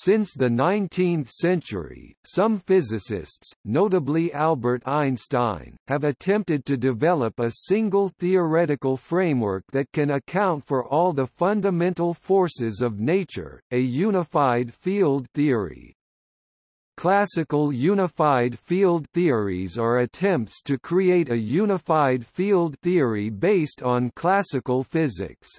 Since the 19th century, some physicists, notably Albert Einstein, have attempted to develop a single theoretical framework that can account for all the fundamental forces of nature, a unified field theory. Classical unified field theories are attempts to create a unified field theory based on classical physics.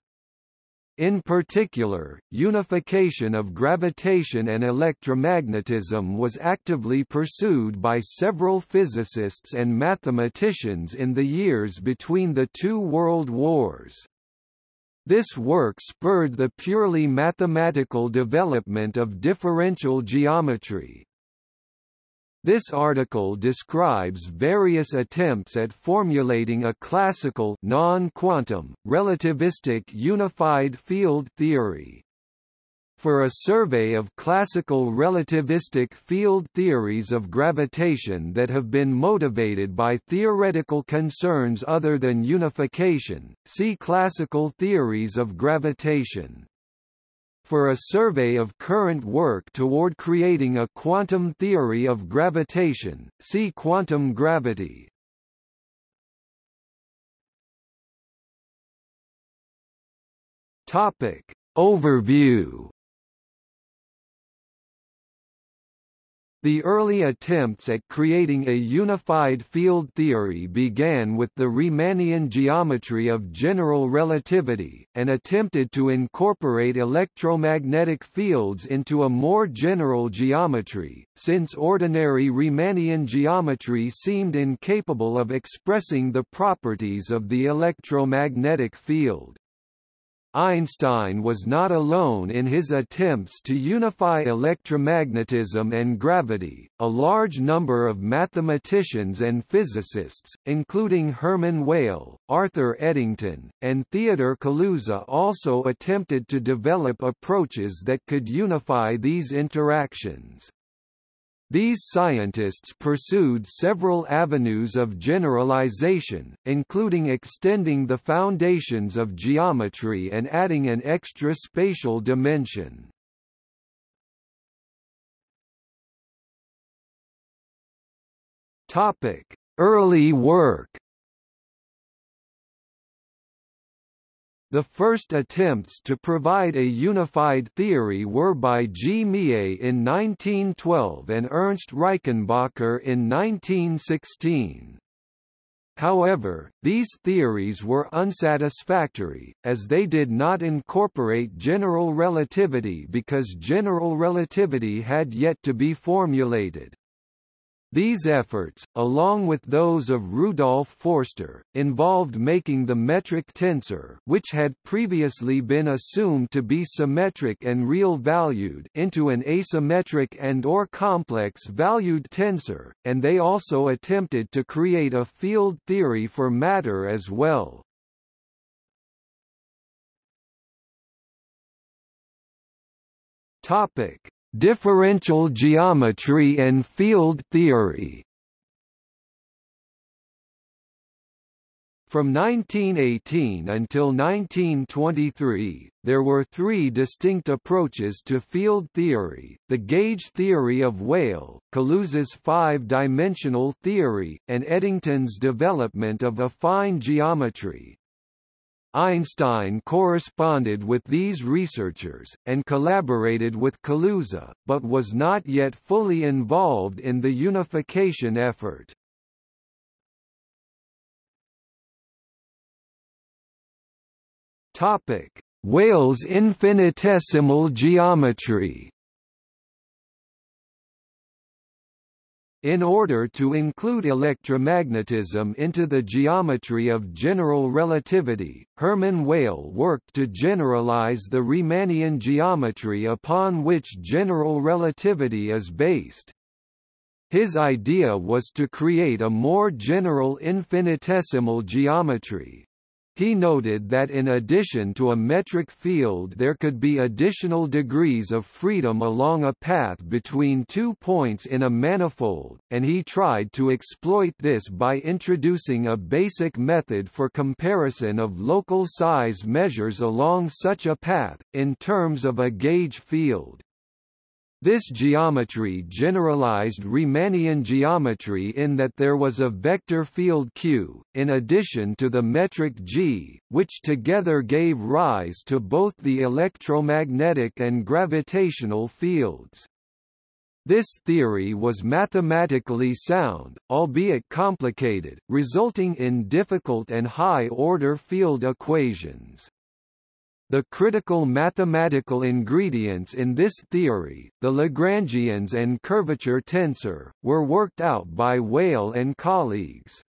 In particular, unification of gravitation and electromagnetism was actively pursued by several physicists and mathematicians in the years between the two world wars. This work spurred the purely mathematical development of differential geometry, this article describes various attempts at formulating a classical non-quantum, relativistic unified field theory. For a survey of classical relativistic field theories of gravitation that have been motivated by theoretical concerns other than unification, see Classical theories of gravitation for a survey of current work toward creating a quantum theory of gravitation, see quantum gravity. Topic. Overview The early attempts at creating a unified field theory began with the Riemannian geometry of general relativity, and attempted to incorporate electromagnetic fields into a more general geometry, since ordinary Riemannian geometry seemed incapable of expressing the properties of the electromagnetic field. Einstein was not alone in his attempts to unify electromagnetism and gravity. A large number of mathematicians and physicists, including Hermann Weyl, Arthur Eddington, and Theodor Kaluza also attempted to develop approaches that could unify these interactions. These scientists pursued several avenues of generalization, including extending the foundations of geometry and adding an extra spatial dimension. Early work The first attempts to provide a unified theory were by G. Mie in 1912 and Ernst Reichenbacher in 1916. However, these theories were unsatisfactory, as they did not incorporate general relativity because general relativity had yet to be formulated. These efforts, along with those of Rudolf Forster, involved making the metric tensor which had previously been assumed to be symmetric and real-valued into an asymmetric and or complex-valued tensor, and they also attempted to create a field theory for matter as well. Topic Differential geometry and field theory From 1918 until 1923, there were three distinct approaches to field theory, the gauge theory of Weyl, Kaluza's five-dimensional theory, and Eddington's development of affine geometry. Einstein corresponded with these researchers, and collaborated with Kaluza, but was not yet fully involved in the unification effort. Weyl's infinitesimal geometry In order to include electromagnetism into the geometry of general relativity, Hermann Weyl worked to generalize the Riemannian geometry upon which general relativity is based. His idea was to create a more general infinitesimal geometry, he noted that in addition to a metric field there could be additional degrees of freedom along a path between two points in a manifold, and he tried to exploit this by introducing a basic method for comparison of local size measures along such a path, in terms of a gauge field. This geometry generalized Riemannian geometry in that there was a vector field Q, in addition to the metric G, which together gave rise to both the electromagnetic and gravitational fields. This theory was mathematically sound, albeit complicated, resulting in difficult and high-order field equations. The critical mathematical ingredients in this theory, the Lagrangians and curvature tensor, were worked out by Weyl and colleagues.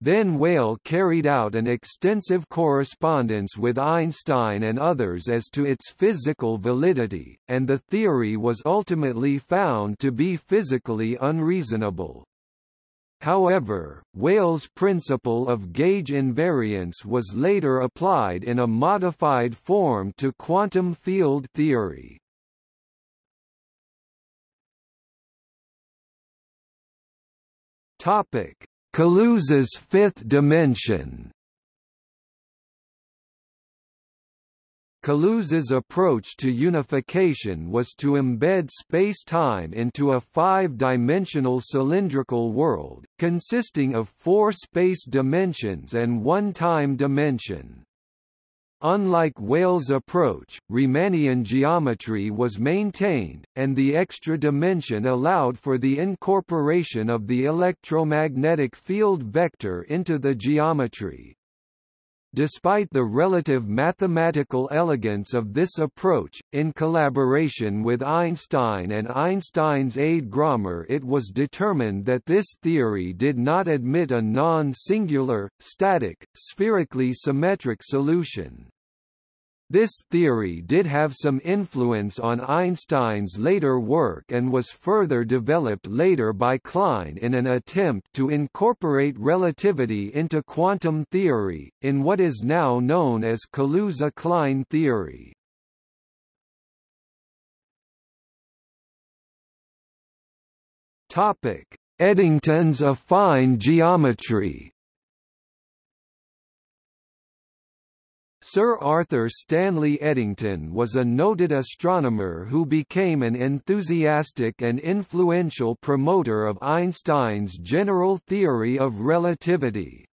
Then Weyl carried out an extensive correspondence with Einstein and others as to its physical validity, and the theory was ultimately found to be physically unreasonable. However, Weyl's principle of gauge invariance was later applied in a modified form to quantum field theory. Topic: Kaluza's fifth dimension. Kaluza's approach to unification was to embed space-time into a five-dimensional cylindrical world, consisting of four space dimensions and one time dimension. Unlike Weyl's approach, Riemannian geometry was maintained, and the extra dimension allowed for the incorporation of the electromagnetic field vector into the geometry. Despite the relative mathematical elegance of this approach, in collaboration with Einstein and Einstein's aide Grommer it was determined that this theory did not admit a non-singular, static, spherically symmetric solution. This theory did have some influence on Einstein's later work and was further developed later by Klein in an attempt to incorporate relativity into quantum theory, in what is now known as Kaluza-Klein theory. Eddington's affine geometry Sir Arthur Stanley Eddington was a noted astronomer who became an enthusiastic and influential promoter of Einstein's general theory of relativity.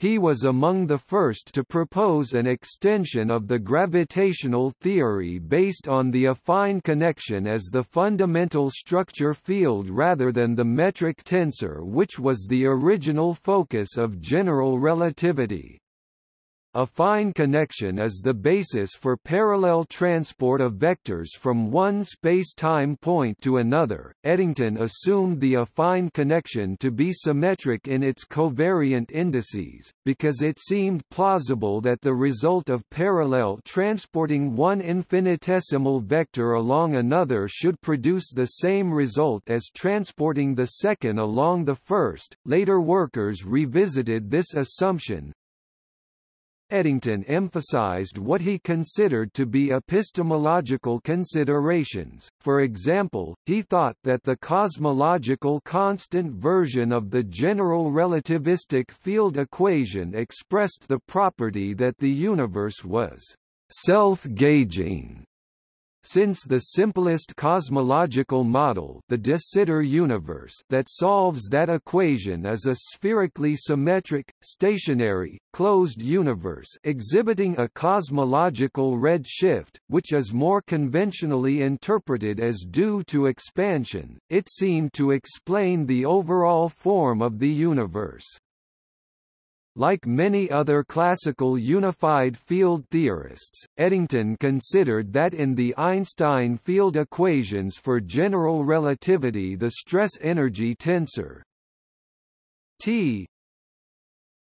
He was among the first to propose an extension of the gravitational theory based on the affine connection as the fundamental structure field rather than the metric tensor which was the original focus of general relativity. Affine connection is the basis for parallel transport of vectors from one space-time point to another. Eddington assumed the affine connection to be symmetric in its covariant indices, because it seemed plausible that the result of parallel transporting one infinitesimal vector along another should produce the same result as transporting the second along the first. Later workers revisited this assumption, Eddington emphasized what he considered to be epistemological considerations, for example, he thought that the cosmological constant version of the general relativistic field equation expressed the property that the universe was self-gauging since the simplest cosmological model the de Sitter universe that solves that equation is a spherically symmetric, stationary, closed universe exhibiting a cosmological red shift, which is more conventionally interpreted as due to expansion, it seemed to explain the overall form of the universe. Like many other classical unified field theorists, Eddington considered that in the Einstein field equations for general relativity the stress-energy tensor T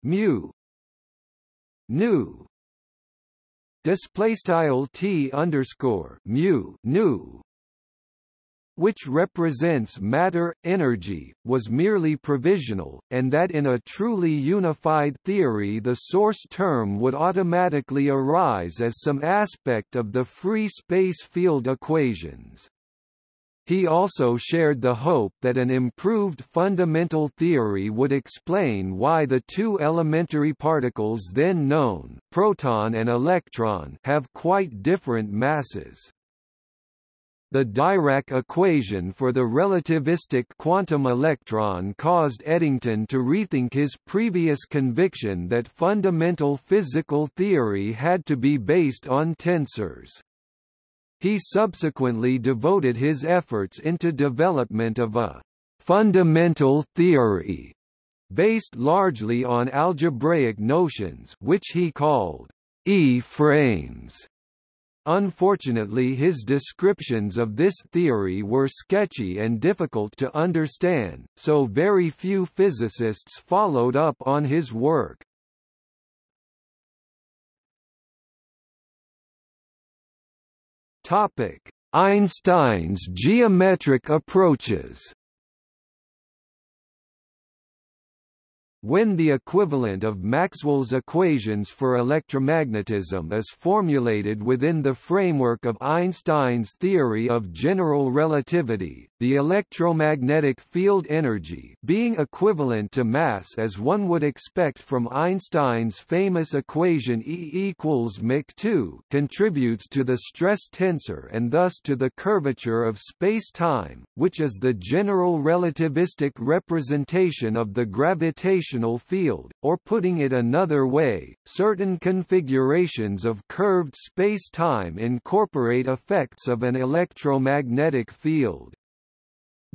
mu nu display style T underscore mu nu which represents matter, energy, was merely provisional, and that in a truly unified theory the source term would automatically arise as some aspect of the free space field equations. He also shared the hope that an improved fundamental theory would explain why the two elementary particles then known, proton and electron, have quite different masses. The Dirac equation for the relativistic quantum electron caused Eddington to rethink his previous conviction that fundamental physical theory had to be based on tensors. He subsequently devoted his efforts into development of a fundamental theory based largely on algebraic notions which he called E-frames. Unfortunately his descriptions of this theory were sketchy and difficult to understand, so very few physicists followed up on his work. Einstein's geometric approaches. When the equivalent of Maxwell's equations for electromagnetism is formulated within the framework of Einstein's theory of general relativity, the electromagnetic field energy being equivalent to mass as one would expect from Einstein's famous equation E equals mc2 contributes to the stress tensor and thus to the curvature of space-time, which is the general relativistic representation of the gravitational field, or putting it another way, certain configurations of curved space-time incorporate effects of an electromagnetic field.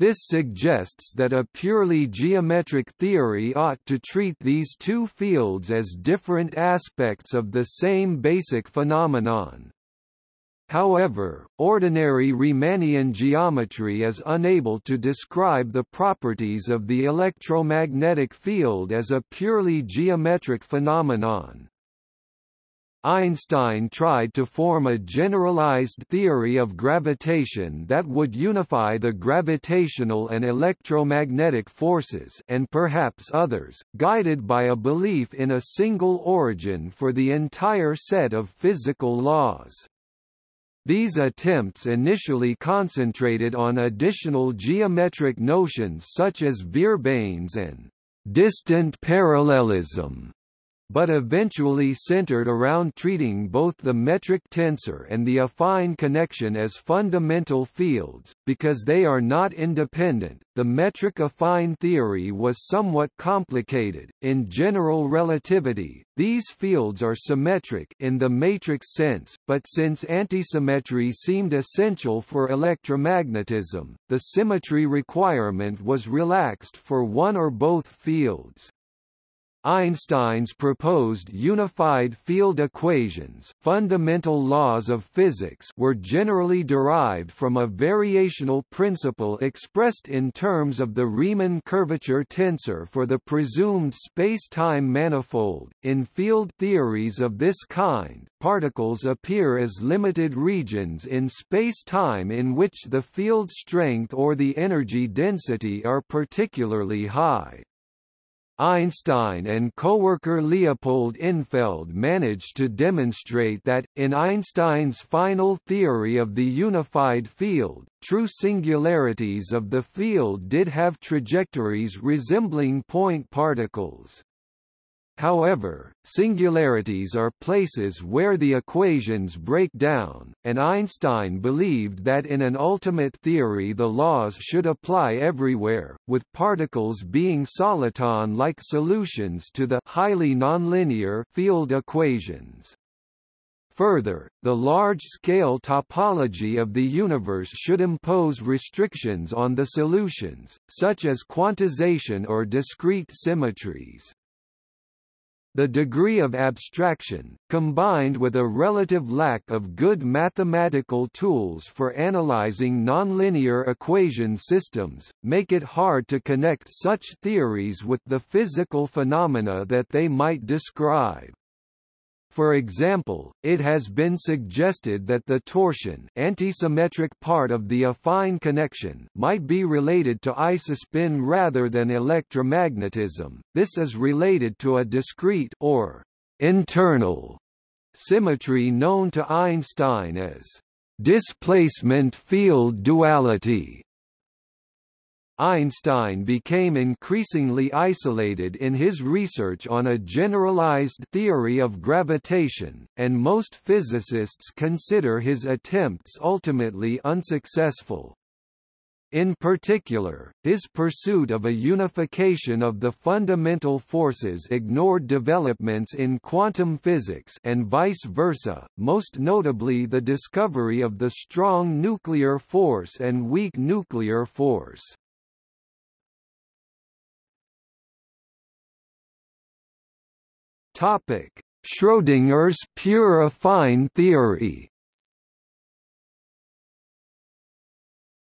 This suggests that a purely geometric theory ought to treat these two fields as different aspects of the same basic phenomenon. However, ordinary Riemannian geometry is unable to describe the properties of the electromagnetic field as a purely geometric phenomenon. Einstein tried to form a generalized theory of gravitation that would unify the gravitational and electromagnetic forces and perhaps others, guided by a belief in a single origin for the entire set of physical laws. These attempts initially concentrated on additional geometric notions such as Vierbeins and distant parallelism but eventually centered around treating both the metric tensor and the affine connection as fundamental fields, because they are not independent. The metric affine theory was somewhat complicated. In general relativity, these fields are symmetric in the matrix sense, but since antisymmetry seemed essential for electromagnetism, the symmetry requirement was relaxed for one or both fields. Einstein's proposed unified field equations fundamental laws of physics were generally derived from a variational principle expressed in terms of the Riemann curvature tensor for the presumed space-time manifold. In field theories of this kind, particles appear as limited regions in space-time in which the field strength or the energy density are particularly high. Einstein and co-worker Leopold Infeld managed to demonstrate that, in Einstein's final theory of the unified field, true singularities of the field did have trajectories resembling point particles. However, singularities are places where the equations break down, and Einstein believed that in an ultimate theory the laws should apply everywhere, with particles being soliton-like solutions to the highly nonlinear field equations. Further, the large-scale topology of the universe should impose restrictions on the solutions, such as quantization or discrete symmetries. The degree of abstraction, combined with a relative lack of good mathematical tools for analyzing nonlinear equation systems, make it hard to connect such theories with the physical phenomena that they might describe. For example, it has been suggested that the torsion antisymmetric part of the affine connection might be related to isospin rather than electromagnetism. This is related to a discrete or internal symmetry known to Einstein as displacement field duality. Einstein became increasingly isolated in his research on a generalized theory of gravitation, and most physicists consider his attempts ultimately unsuccessful. In particular, his pursuit of a unification of the fundamental forces ignored developments in quantum physics and vice versa, most notably the discovery of the strong nuclear force and weak nuclear force. Schrödinger's pure affine theory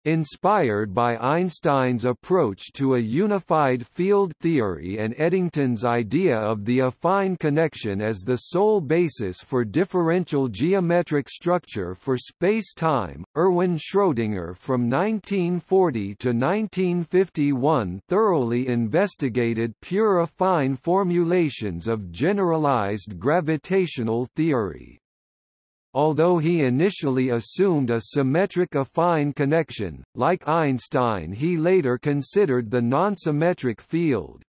Inspired by Einstein's approach to a unified field theory and Eddington's idea of the affine connection as the sole basis for differential geometric structure for space-time, Erwin Schrödinger from 1940 to 1951 thoroughly investigated pure affine formulations of generalized gravitational theory. Although he initially assumed a symmetric affine connection, like Einstein he later considered the non-symmetric field.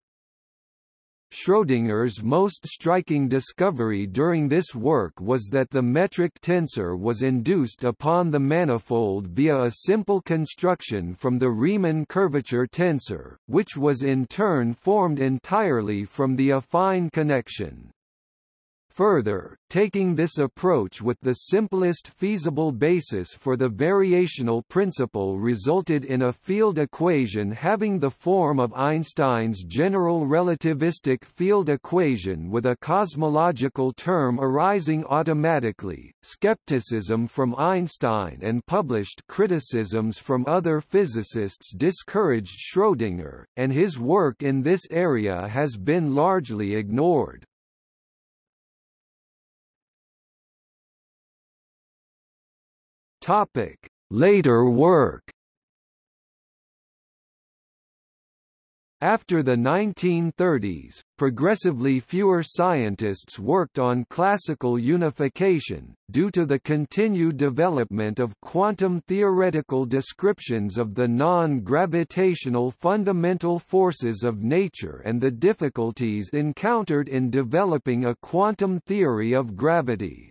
Schrödinger's most striking discovery during this work was that the metric tensor was induced upon the manifold via a simple construction from the Riemann curvature tensor, which was in turn formed entirely from the affine connection. Further, taking this approach with the simplest feasible basis for the variational principle resulted in a field equation having the form of Einstein's general relativistic field equation with a cosmological term arising automatically. Skepticism from Einstein and published criticisms from other physicists discouraged Schrödinger, and his work in this area has been largely ignored. Topic: Later work. After the 1930s, progressively fewer scientists worked on classical unification, due to the continued development of quantum theoretical descriptions of the non-gravitational fundamental forces of nature and the difficulties encountered in developing a quantum theory of gravity.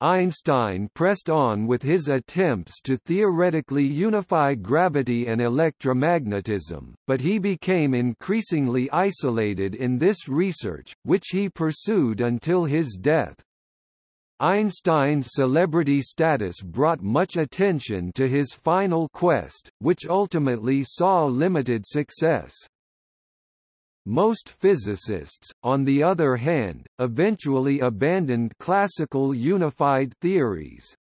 Einstein pressed on with his attempts to theoretically unify gravity and electromagnetism, but he became increasingly isolated in this research, which he pursued until his death. Einstein's celebrity status brought much attention to his final quest, which ultimately saw limited success. Most physicists, on the other hand, eventually abandoned classical unified theories.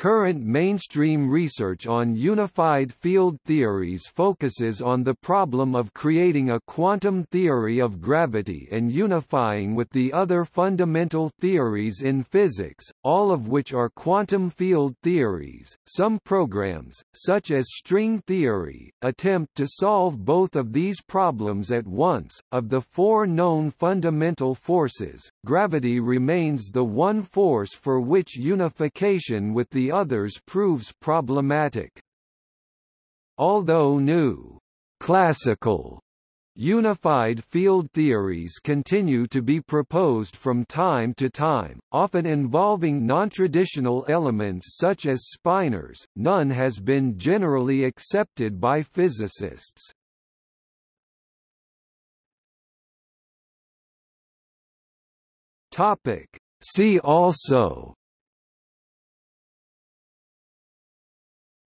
Current mainstream research on unified field theories focuses on the problem of creating a quantum theory of gravity and unifying with the other fundamental theories in physics, all of which are quantum field theories. Some programs, such as string theory, attempt to solve both of these problems at once. Of the four known fundamental forces, gravity remains the one force for which unification with the others proves problematic. Although new classical Unified field theories continue to be proposed from time to time, often involving non-traditional elements such as spinors, none has been generally accepted by physicists. See also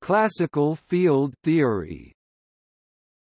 Classical field theory